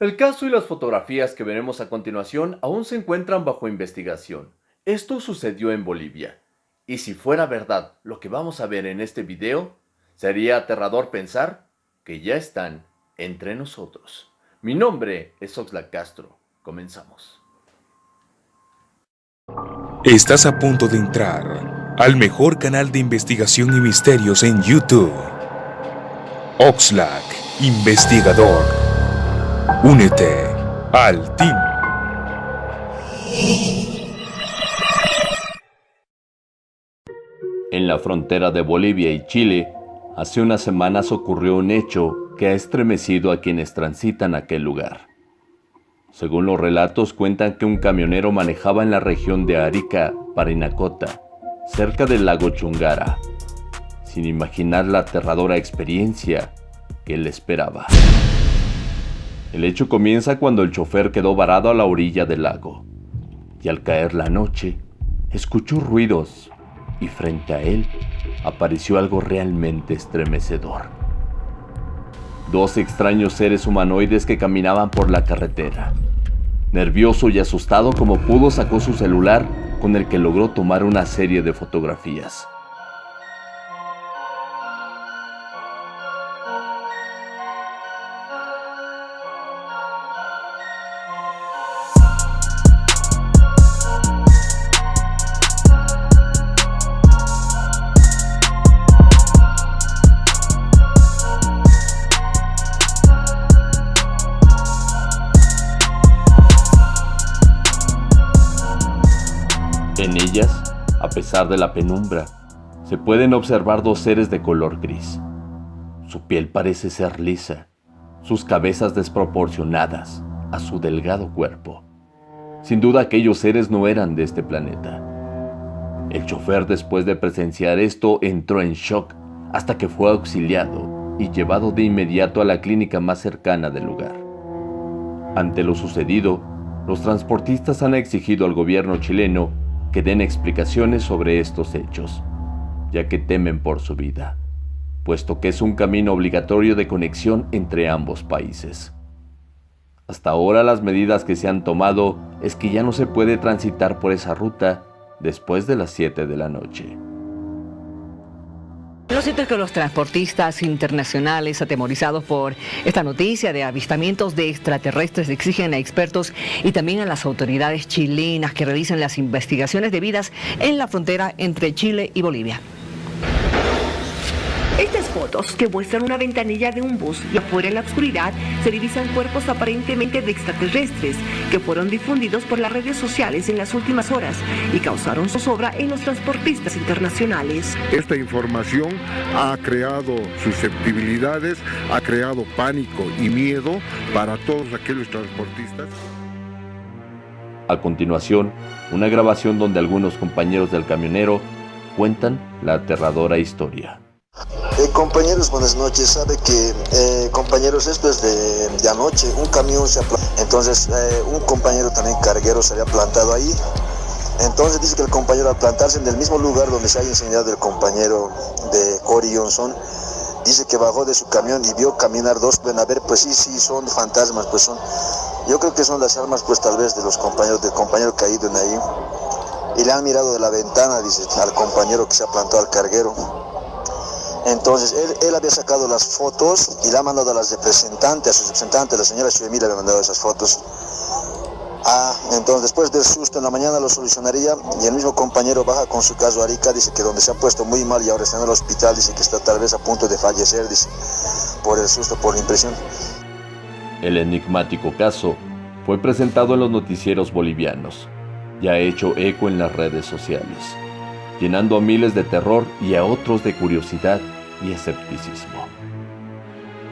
El caso y las fotografías que veremos a continuación aún se encuentran bajo investigación. Esto sucedió en Bolivia. Y si fuera verdad lo que vamos a ver en este video, sería aterrador pensar que ya están entre nosotros. Mi nombre es Oxlack Castro. Comenzamos. Estás a punto de entrar al mejor canal de investigación y misterios en YouTube. Oxlack, investigador. Únete al team. En la frontera de Bolivia y Chile, hace unas semanas ocurrió un hecho que ha estremecido a quienes transitan aquel lugar. Según los relatos cuentan que un camionero manejaba en la región de Arica, Parinacota, cerca del lago Chungara, sin imaginar la aterradora experiencia que le esperaba. El hecho comienza cuando el chofer quedó varado a la orilla del lago y al caer la noche escuchó ruidos y frente a él apareció algo realmente estremecedor. Dos extraños seres humanoides que caminaban por la carretera. Nervioso y asustado como pudo sacó su celular con el que logró tomar una serie de fotografías. En ellas, a pesar de la penumbra, se pueden observar dos seres de color gris. Su piel parece ser lisa, sus cabezas desproporcionadas a su delgado cuerpo. Sin duda aquellos seres no eran de este planeta. El chofer después de presenciar esto entró en shock hasta que fue auxiliado y llevado de inmediato a la clínica más cercana del lugar. Ante lo sucedido, los transportistas han exigido al gobierno chileno que den explicaciones sobre estos hechos, ya que temen por su vida, puesto que es un camino obligatorio de conexión entre ambos países. Hasta ahora las medidas que se han tomado es que ya no se puede transitar por esa ruta después de las 7 de la noche. Lo cierto es que los transportistas internacionales atemorizados por esta noticia de avistamientos de extraterrestres exigen a expertos y también a las autoridades chilenas que realicen las investigaciones debidas en la frontera entre Chile y Bolivia. Fotos que muestran una ventanilla de un bus y afuera en la oscuridad se divisan cuerpos aparentemente de extraterrestres que fueron difundidos por las redes sociales en las últimas horas y causaron zozobra en los transportistas internacionales. Esta información ha creado susceptibilidades, ha creado pánico y miedo para todos aquellos transportistas. A continuación, una grabación donde algunos compañeros del camionero cuentan la aterradora historia. Compañeros, buenas noches. Sabe que, eh, compañeros, esto es de, anoche. Un camión se ha Entonces, eh, un compañero también carguero se había plantado ahí. Entonces dice que el compañero al plantarse en el mismo lugar donde se ha enseñado el compañero de Cory Johnson, dice que bajó de su camión y vio caminar dos, pueden a ver, pues sí, sí, son fantasmas, pues son, yo creo que son las armas, pues tal vez de los compañeros, del compañero caído en ahí. Y le han mirado de la ventana, dice, al compañero que se ha plantado al carguero. Entonces él, había sacado las fotos y la ha mandado a las representantes, a su representante, la señora Chuemila le ha mandado esas fotos. Ah, entonces después del susto en la mañana lo solucionaría y el mismo compañero baja con su caso a Arica, dice que donde se ha puesto muy mal y ahora está en el hospital, dice que está tal vez a punto de fallecer, dice, por el susto, por la impresión. El enigmático caso fue presentado en los noticieros bolivianos y ha hecho eco en las redes sociales llenando a miles de terror y a otros de curiosidad y escepticismo.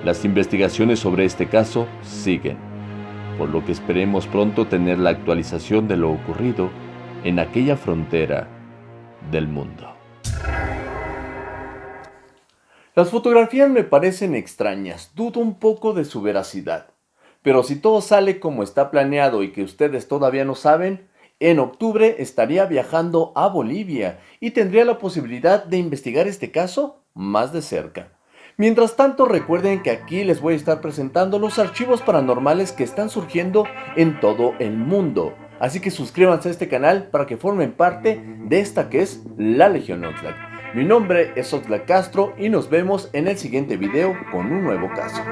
Las investigaciones sobre este caso siguen, por lo que esperemos pronto tener la actualización de lo ocurrido en aquella frontera del mundo. Las fotografías me parecen extrañas, dudo un poco de su veracidad. Pero si todo sale como está planeado y que ustedes todavía no saben, en octubre estaría viajando a Bolivia y tendría la posibilidad de investigar este caso más de cerca. Mientras tanto recuerden que aquí les voy a estar presentando los archivos paranormales que están surgiendo en todo el mundo. Así que suscríbanse a este canal para que formen parte de esta que es la Legión Oxlack. Mi nombre es Oxlack Castro y nos vemos en el siguiente video con un nuevo caso.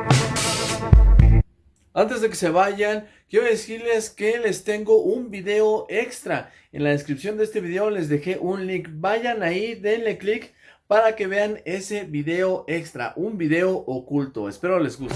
Antes de que se vayan, quiero decirles que les tengo un video extra. En la descripción de este video les dejé un link. Vayan ahí, denle clic para que vean ese video extra, un video oculto. Espero les guste.